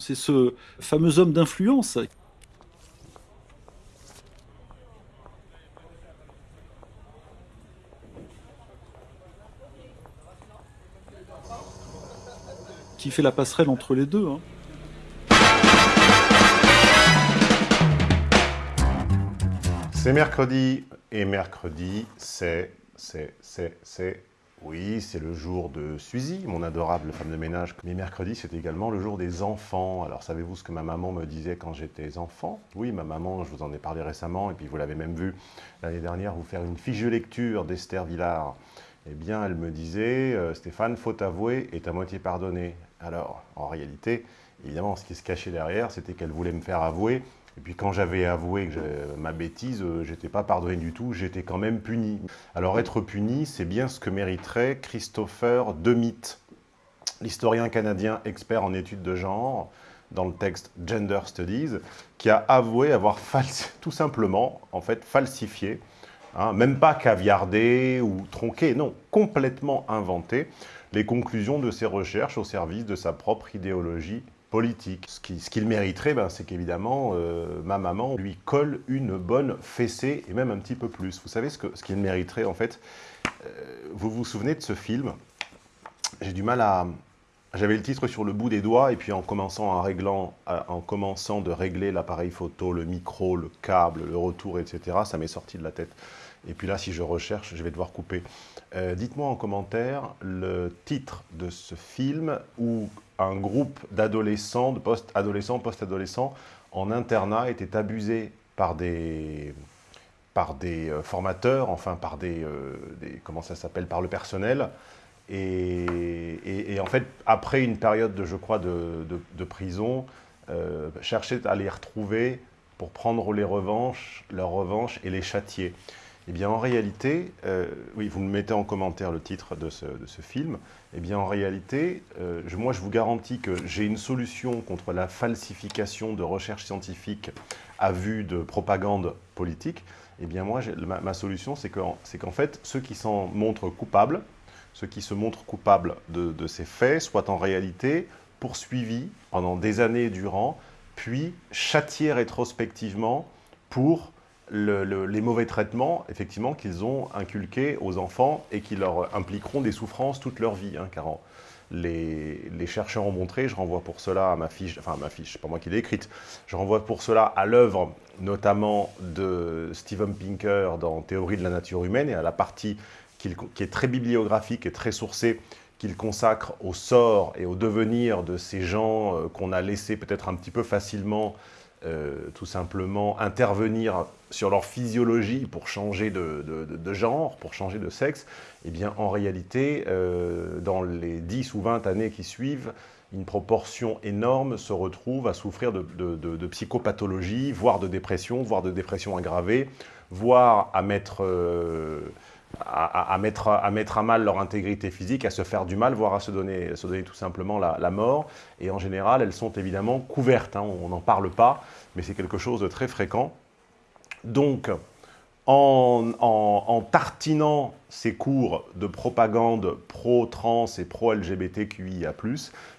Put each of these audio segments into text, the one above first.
C'est ce fameux homme d'influence qui fait la passerelle entre les deux. Hein. C'est mercredi, et mercredi, c'est, c'est, c'est, c'est, oui, c'est le jour de Suzy, mon adorable femme de ménage. Mais mercredi, c'est également le jour des enfants. Alors, savez-vous ce que ma maman me disait quand j'étais enfant? Oui, ma maman, je vous en ai parlé récemment, et puis vous l'avez même vu l'année dernière, vous faire une fiche lecture d'Esther Villard. Eh bien, elle me disait, euh, Stéphane, faut avouer, est à moitié pardonné. Alors, en réalité, évidemment, ce qui se cachait derrière, c'était qu'elle voulait me faire avouer et puis quand j'avais avoué que ma bêtise, euh, j'étais pas pardonné du tout, j'étais quand même puni. Alors être puni, c'est bien ce que mériterait Christopher Demit, l'historien canadien expert en études de genre, dans le texte Gender Studies, qui a avoué avoir tout simplement, en fait, falsifié, hein, même pas caviardé ou tronqué, non, complètement inventé, les conclusions de ses recherches au service de sa propre idéologie politique. Ce qu'il mériterait, ben, c'est qu'évidemment, euh, ma maman lui colle une bonne fessée, et même un petit peu plus. Vous savez ce qu'il ce mériterait, en fait? Euh, Vous vous souvenez de ce film? J'ai du mal à... J'avais le titre sur le bout des doigts, et puis en commençant, à de régler l'appareil photo, le micro, le câble, le retour, etc., ça m'est sorti de la tête. Et puis là, si je recherche, je vais devoir couper. Euh, dites-moi en commentaire le titre de ce film où un groupe d'adolescents, de post-adolescents, post-adolescents en internat était abusé par des, des euh, formateurs, enfin par des, euh, comment ça s'appelle, par le personnel. Et, en fait, après une période, de, je crois, de, prison, cherchait à les retrouver pour prendre les revanches, leurs revanches et les châtier. Eh bien, en réalité, euh, oui, vous me mettez en commentaire le titre de ce, film. Eh bien, en réalité, euh, moi, je vous garantis que j'ai une solution contre la falsification de recherche scientifique à vue de propagande politique. Eh bien, moi, ma, solution, c'est qu'en fait, ceux qui s'en montrent coupables, ceux qui se montrent coupables de, ces faits, soient en réalité poursuivis pendant des années durant, puis châtiés rétrospectivement pour les mauvais traitements, effectivement, qu'ils ont inculqués aux enfants et qui leur impliqueront des souffrances toute leur vie. Hein, car les, chercheurs ont montré, je renvoie pour cela à ma fiche, enfin ma fiche, pas moi qui l'ai écrite, je renvoie pour cela à l'œuvre notamment de Steven Pinker dans Théorie de la nature humaine et à la partie qui, est très bibliographique et très sourcée qu'il consacre au sort et au devenir de ces gens euh, qu'on a laissés peut-être un petit peu facilement euh, tout simplement intervenir sur leur physiologie pour changer de, genre, pour changer de sexe, eh bien en réalité, euh, dans les 10 ou 20 années qui suivent, une proportion énorme se retrouve à souffrir de, psychopathologie, voire de dépression, voire de dépression aggravée, voire à mettre... À, mettre, à, mettre, à mal leur intégrité physique, à se faire du mal, voire à se donner, se donner tout simplement la, mort. Et en général, elles sont évidemment couvertes, hein. on n'en parle pas, mais c'est quelque chose de très fréquent. Donc, en, en, tartinant ces cours de propagande pro-trans et pro-LGBTQIA+,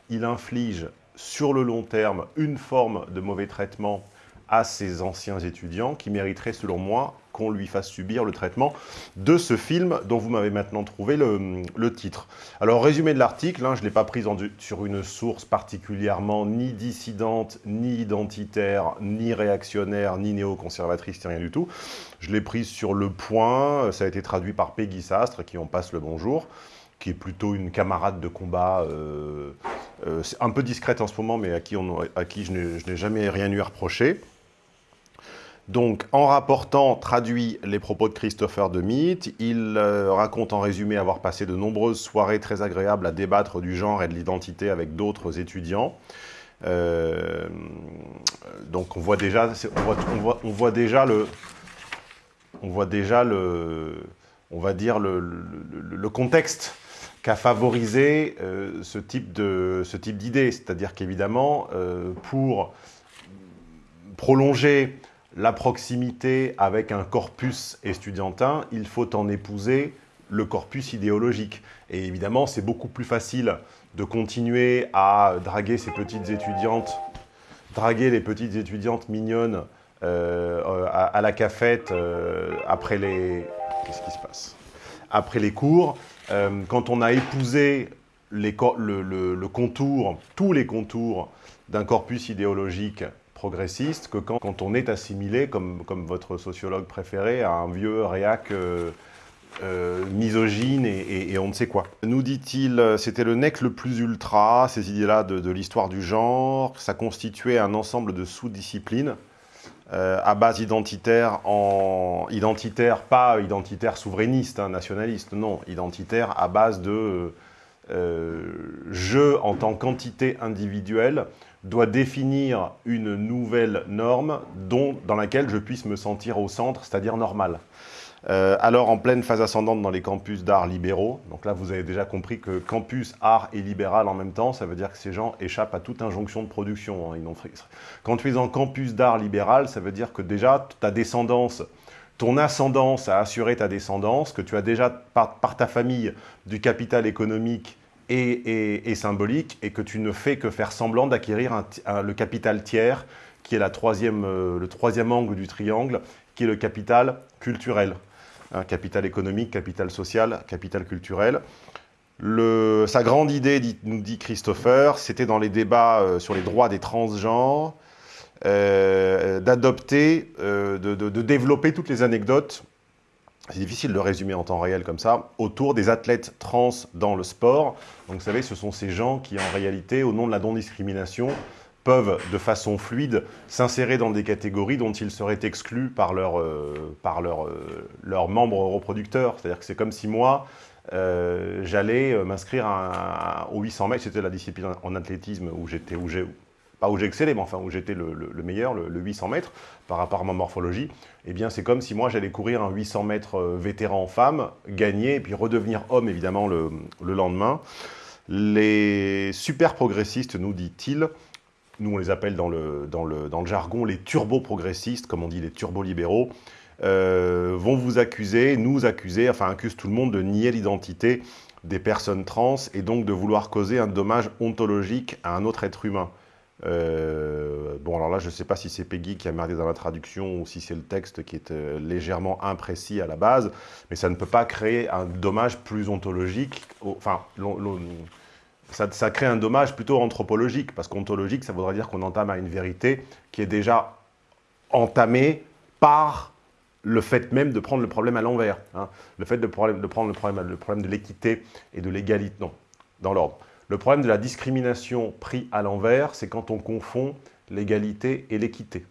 il inflige sur le long terme une forme de mauvais traitement à ces anciens étudiants qui mériteraient, selon moi, qu'on lui fasse subir le traitement de ce film dont vous m'avez maintenant trouvé le, titre. Alors, résumé de l'article, hein, je ne l'ai pas pris sur une source particulièrement ni dissidente, ni identitaire, ni réactionnaire, ni néoconservatrice, rien du tout. Je l'ai prise sur Le Point, ça a été traduit par Peggy Sastre, qui en passe le bonjour qui est plutôt une camarade de combat, euh, euh, un peu discrète en ce moment, mais à qui, à qui je n'ai jamais rien eu à reprocher. Donc, en rapportant, traduit les propos de Christopher Demit, il euh, raconte en résumé avoir passé de nombreuses soirées très agréables à débattre du genre et de l'identité avec d'autres étudiants. Euh, donc, on voit déjà, on voit, déjà le, on voit déjà le, on va dire le, contexte qu'a favorisé euh, ce type de, ce type d'idée, c'est-à-dire qu'évidemment, pour prolonger la proximité avec un corpus estudiantin, il faut en épouser le corpus idéologique. Et évidemment, c'est beaucoup plus facile de continuer à draguer ces petites étudiantes draguer les petites étudiantes mignonnes euh, à, la cafette euh, après les... Qu'est-ce qui se passe? Après les cours, euh, quand on a épousé le, contour, tous les contours d'un corpus idéologique progressiste, que quand, on est assimilé, comme, votre sociologue préféré, à un vieux réac misogyne et, on ne sait quoi. Nous dit-il, c'était le nec le plus ultra, ces idées-là de, l'histoire du genre, ça constituait un ensemble de sous-disciplines euh, à base identitaire, en identitaire, pas identitaire souverainiste, hein, nationaliste, non, identitaire à base de euh, je en tant qu'entité individuelle doit définir une nouvelle norme dans laquelle je puisse me sentir au centre, c'est-à-dire normal. Euh, alors, en pleine phase ascendante dans les campus d'art libéraux, donc là, vous avez déjà compris que campus, art et libéral en même temps, ça veut dire que ces gens échappent à toute injonction de production. Hein. Quand tu es en campus d'art libéral, ça veut dire que déjà, ta descendance, ton ascendance a assuré ta descendance, que tu as déjà, par, ta famille, du capital économique et, symbolique, et que tu ne fais que faire semblant d'acquérir le capital tiers, qui est la troisième, euh, le troisième angle du triangle, qui est le capital culturel. Hein, capital économique, capital social, capital culturel. sa grande idée, nous dit Christopher, c'était dans les débats euh, sur les droits des transgenres, euh, d'adopter, de, développer toutes les anecdotes, c'est difficile de résumer en temps réel comme ça, autour des athlètes trans dans le sport. Donc vous savez, ce sont ces gens qui en réalité, au nom de la non-discrimination, peuvent, de façon fluide, s'insérer dans des catégories dont ils seraient exclus par leurs euh, leur, euh, leur membres reproducteurs. C'est-à-dire que c'est comme si moi, euh, j'allais m'inscrire au 800 mètres, c'était la discipline en athlétisme où j'étais, pas où j'ai excellé, mais enfin où j'étais le, meilleur, le, 800 mètres, par rapport à ma morphologie, eh bien c'est comme si moi j'allais courir un 800 mètres vétéran femme, gagner, et puis redevenir homme évidemment le, le lendemain. Les super progressistes, nous dit-il, nous on les appelle dans le, jargon les turbo-progressistes, comme on dit les turbo-libéraux, euh, vont vous accuser, nous accuser, enfin accusent tout le monde de nier l'identité des personnes trans et donc de vouloir causer un dommage ontologique à un autre être humain. Euh, bon, alors là, je ne sais pas si c'est Peggy qui a merdé dans la traduction ou si c'est le texte qui est euh, légèrement imprécis à la base, mais ça ne peut pas créer un dommage plus ontologique. Enfin, ça, crée un dommage plutôt anthropologique, parce qu'ontologique, ça voudrait dire qu'on entame à une vérité qui est déjà entamée par le fait même de prendre le problème à l'envers. Hein. Le fait de, prendre le problème, le problème de l'équité et de l'égalité, non, dans l'ordre. Le problème de la discrimination pris à l'envers, c'est quand on confond l'égalité et l'équité.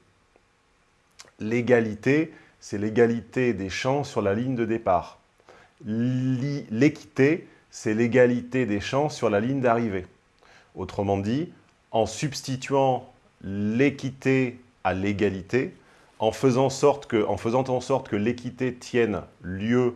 L'égalité, c'est l'égalité des chances sur la ligne de départ. L'équité, c'est l'égalité des chances sur la ligne d'arrivée. Autrement dit, en substituant l'équité à l'égalité, en, faisant, en faisant en sorte que l'équité tienne lieu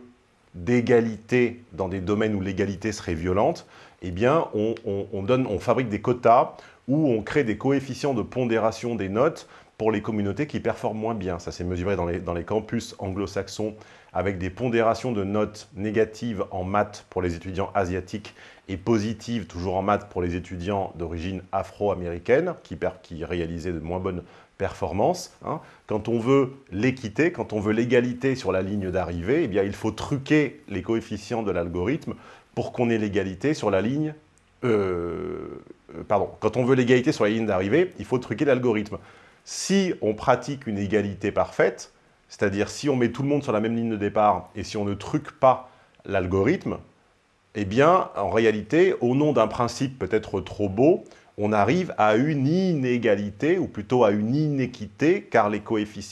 d'égalité dans des domaines où l'égalité serait violente, eh bien, on, fabrique des quotas où on crée des coefficients de pondération des notes pour les communautés qui performent moins bien. Ça s'est mesuré dans les, campus anglo-saxons avec des pondérations de notes négatives en maths pour les étudiants asiatiques et positives toujours en maths pour les étudiants d'origine afro-américaine qui, qui, réalisaient de moins bonnes performances. Hein. Quand on veut l'équité, quand on veut l'égalité sur la ligne d'arrivée, eh bien il faut truquer les coefficients de l'algorithme pour qu'on ait l'égalité sur la ligne... Euh, euh, pardon, quand on veut l'égalité sur la ligne d'arrivée, il faut truquer l'algorithme. Si on pratique une égalité parfaite, c'est-à-dire, si on met tout le monde sur la même ligne de départ et si on ne truque pas l'algorithme, eh bien, en réalité, au nom d'un principe peut-être trop beau, on arrive à une inégalité, ou plutôt à une inéquité, car, les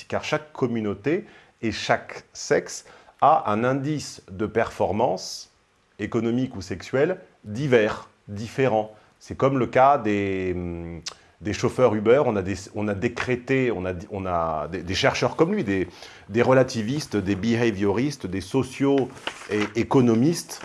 car chaque communauté et chaque sexe a un indice de performance économique ou sexuelle divers, différent. C'est comme le cas des, des chauffeurs Uber, on a, décrété, on a, des, chercheurs comme lui, des, des, relativistes, des behavioristes, des socio-économistes,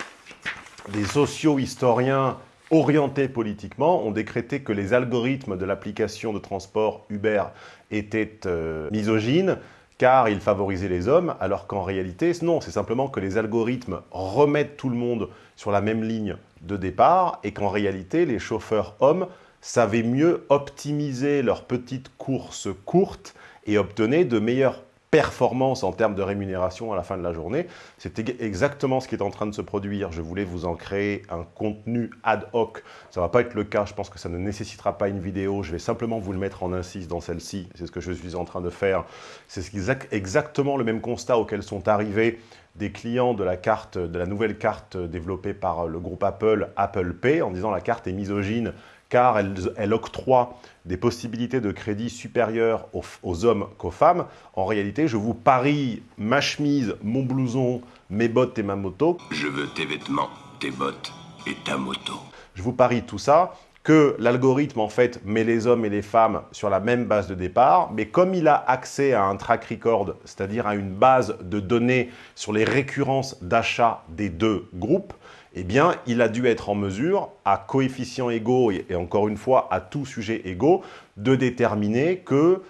des socio-historiens orientés politiquement ont décrété que les algorithmes de l'application de transport Uber étaient euh, misogynes, car ils favorisaient les hommes, alors qu'en réalité, non, c'est simplement que les algorithmes remettent tout le monde sur la même ligne de départ, et qu'en réalité, les chauffeurs hommes savaient mieux optimiser leurs petites courses courtes et obtenaient de meilleures performance en termes de rémunération à la fin de la journée. C'est exactement ce qui est en train de se produire. Je voulais vous en créer un contenu ad hoc. Ça ne va pas être le cas, je pense que ça ne nécessitera pas une vidéo. Je vais simplement vous le mettre en insiste dans celle-ci. C'est ce que je suis en train de faire. C'est exactement le même constat auquel sont arrivés des clients de la, carte, de la nouvelle carte développée par le groupe Apple, Apple Pay, en disant la carte est misogyne car elle, octroie des possibilités de crédit supérieures aux, hommes qu'aux femmes. En réalité, je vous parie ma chemise, mon blouson, mes bottes et ma moto. Je veux tes vêtements, tes bottes et ta moto. Je vous parie tout ça que l'algorithme, en fait, met les hommes et les femmes sur la même base de départ, mais comme il a accès à un track record, c'est-à-dire à une base de données sur les récurrences d'achat des deux groupes, eh bien, il a dû être en mesure, à coefficients égaux et, encore une fois, à tout sujet égaux, de déterminer que,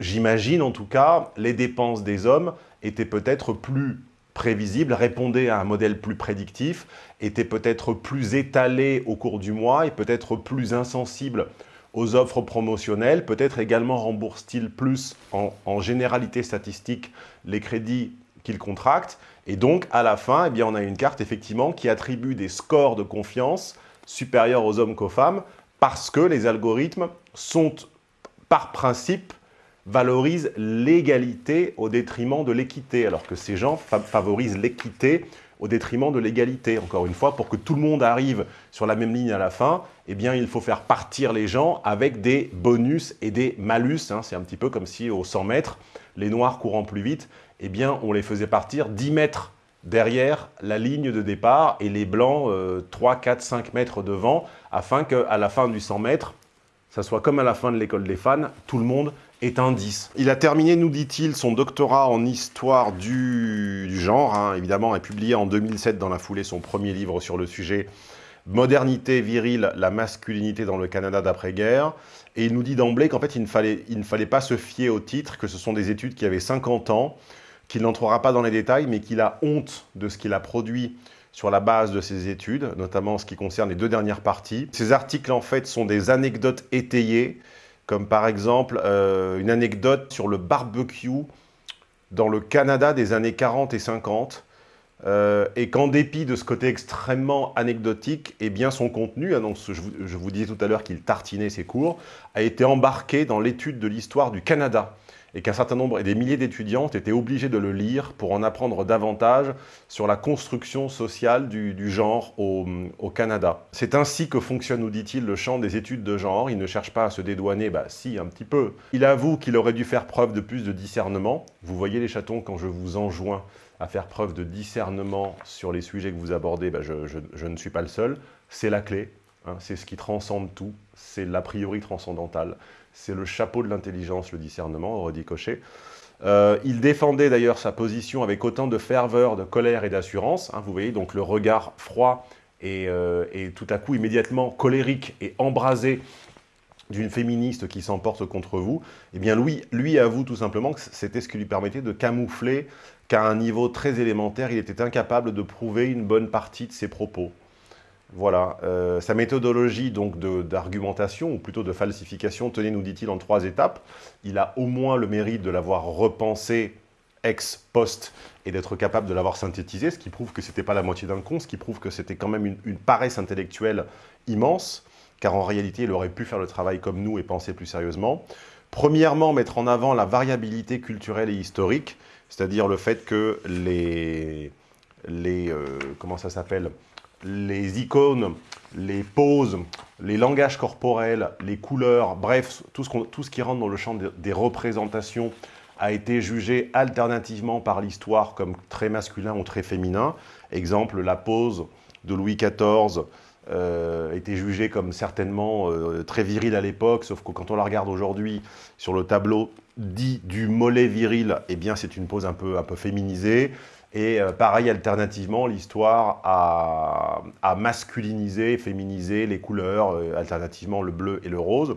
j'imagine en tout cas, les dépenses des hommes étaient peut-être plus prévisibles, répondaient à un modèle plus prédictif, étaient peut-être plus étalées au cours du mois et peut-être plus insensibles aux offres promotionnelles, peut-être également remboursent-ils plus en généralité statistique les crédits qu'ils contractent. Et donc, à la fin, eh bien, on a une carte, effectivement, qui attribue des scores de confiance supérieurs aux hommes qu'aux femmes, parce que les algorithmes sont, par principe, valorisent l'égalité au détriment de l'équité, alors que ces gens favorisent l'équité au détriment de l'égalité. Encore une fois, pour que tout le monde arrive sur la même ligne à la fin, eh bien, il faut faire partir les gens avec des bonus et des malus. Hein. C'est un petit peu comme si, aux 100 mètres, les noirs courant plus vite, eh bien, on les faisait partir 10 mètres derrière la ligne de départ et les blancs 3, 4, 5 mètres devant, afin qu'à la fin du 100 mètres, ça soit comme à la fin de l'école des fans, tout le monde est un 10. Il a terminé, nous dit-il, son doctorat en histoire du, genre, hein, évidemment, et publié en 2007 dans la foulée son premier livre sur le sujet, Modernité virile, la masculinité dans le Canada d'après-guerre. Et il nous dit d'emblée qu'en fait, il ne, fallait, il ne fallait pas se fier au titre, que ce sont des études qui avaient 50 ans, qu'il n'entrera pas dans les détails, mais qu'il a honte de ce qu'il a produit sur la base de ses études, notamment en ce qui concerne les deux dernières parties. Ces articles, en fait, sont des anecdotes étayées, comme par exemple euh, une anecdote sur le barbecue dans le Canada des années 40 et 50, euh, et qu'en dépit de ce côté extrêmement anecdotique, eh bien son contenu, je, vous, disais tout à l'heure qu'il tartinait ses cours, a été embarqué dans l'étude de l'histoire du Canada et qu'un certain nombre et des milliers d'étudiants étaient obligés de le lire pour en apprendre davantage sur la construction sociale du, genre au, Canada. C'est ainsi que fonctionne, nous dit-il, le champ des études de genre. Il ne cherche pas à se dédouaner, bah si, un petit peu. Il avoue qu'il aurait dû faire preuve de plus de discernement. Vous voyez les chatons quand je vous enjoins à faire preuve de discernement sur les sujets que vous abordez, bah je, ne suis pas le seul. C'est la clé, hein. c'est ce qui transcende tout, c'est l'a priori transcendantal. C'est le chapeau de l'intelligence, le discernement, dit Cochet. Euh, il défendait d'ailleurs sa position avec autant de ferveur, de colère et d'assurance. Hein, vous voyez, donc le regard froid et, euh, et, tout à coup immédiatement colérique et embrasé d'une féministe qui s'emporte contre vous. Eh bien, lui, lui avoue tout simplement que c'était ce qui lui permettait de camoufler qu'à un niveau très élémentaire, il était incapable de prouver une bonne partie de ses propos. Voilà, euh, sa méthodologie donc d'argumentation, ou plutôt de falsification, tenez, nous dit-il, en trois étapes. Il a au moins le mérite de l'avoir repensé ex post et d'être capable de l'avoir synthétisé, ce qui prouve que ce n'était pas la moitié d'un con, ce qui prouve que c'était quand même une, une, paresse intellectuelle immense, car en réalité, il aurait pu faire le travail comme nous et penser plus sérieusement. Premièrement, mettre en avant la variabilité culturelle et historique, c'est-à-dire le fait que les, les euh, comment ça les icônes, les poses, les langages corporels, les couleurs, bref, tout ce, tout ce qui rentre dans le champ des représentations a été jugé alternativement par l'histoire comme très masculin ou très féminin. Exemple, la pose de Louis XIV euh, était jugée comme certainement euh, très virile à l'époque, sauf que quand on la regarde aujourd'hui sur le tableau dit du mollet viril, eh bien c'est une pose un peu, un peu féminisée. Et euh, pareil, alternativement, l'histoire a, masculinisé, féminisé les couleurs, alternativement le bleu et le rose.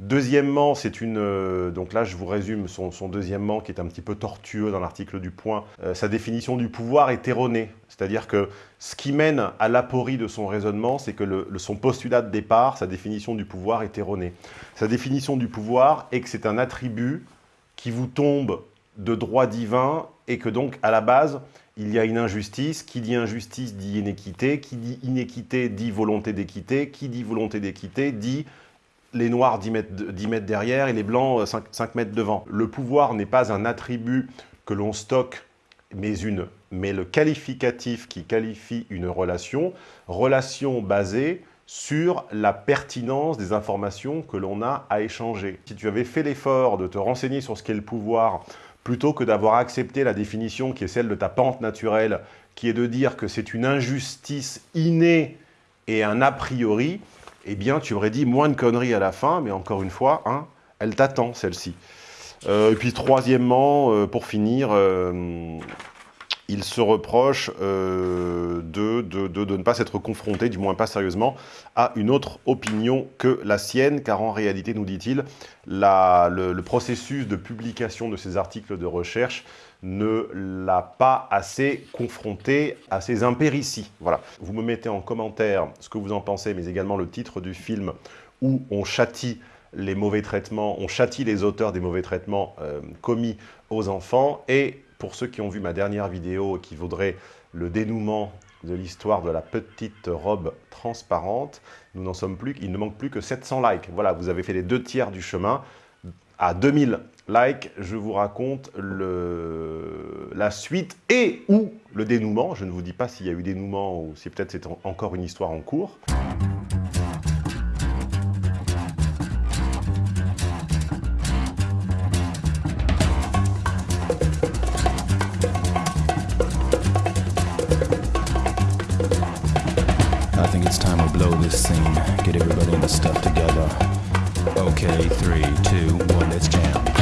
Deuxièmement, c'est une... euh, donc là, je vous résume son, son deuxièmement, qui est un petit peu tortueux dans l'article du Point. Euh, sa définition du pouvoir est erronée. C'est-à-dire que ce qui mène à l'aporie de son raisonnement, c'est que son postulat de départ, sa définition du pouvoir est erronée. Sa définition du pouvoir est que c'est un attribut qui vous tombe de droit divin et que donc, à la base, il y a une injustice. Qui dit injustice dit inéquité. Qui dit inéquité dit volonté d'équité. Qui dit volonté d'équité dit les noirs 10 mètres, 10 mètres derrière et les blancs 5, 5 mètres devant. Le pouvoir n'est pas un attribut que l'on stocke, mais, une, mais le qualificatif qui qualifie une relation, relation basée sur la pertinence des informations que l'on a à échanger. Si tu avais fait l'effort de te renseigner sur ce qu'est le pouvoir, plutôt que d'avoir accepté la définition qui est celle de ta pente naturelle, qui est de dire que c'est une injustice innée et un a priori, eh bien, tu aurais dit moins de conneries à la fin, mais encore une fois, hein, elle t'attend, celle-ci. Euh, et puis, troisièmement, euh, pour finir, euh, il se reproche euh, de, ne pas s'être confronté, du moins pas sérieusement, à une autre opinion que la sienne, car en réalité, nous dit-il, le, processus de publication de ces articles de recherche ne l'a pas assez confronté à ces impérities. Voilà. Vous me mettez en commentaire ce que vous en pensez, mais également le titre du film où on châtie les mauvais traitements, on châtie les auteurs des mauvais traitements euh, commis aux enfants. Et pour ceux qui ont vu ma dernière vidéo et qui voudraient le dénouement de l'histoire de la petite robe transparente, nous n'en sommes plus, il ne manque plus que 700 likes. Voilà, vous avez fait les deux tiers du chemin. À 2000 likes, je vous raconte la suite et ou le dénouement. Je ne vous dis pas s'il y a eu dénouement ou si peut-être c'est en- encore une histoire en cours.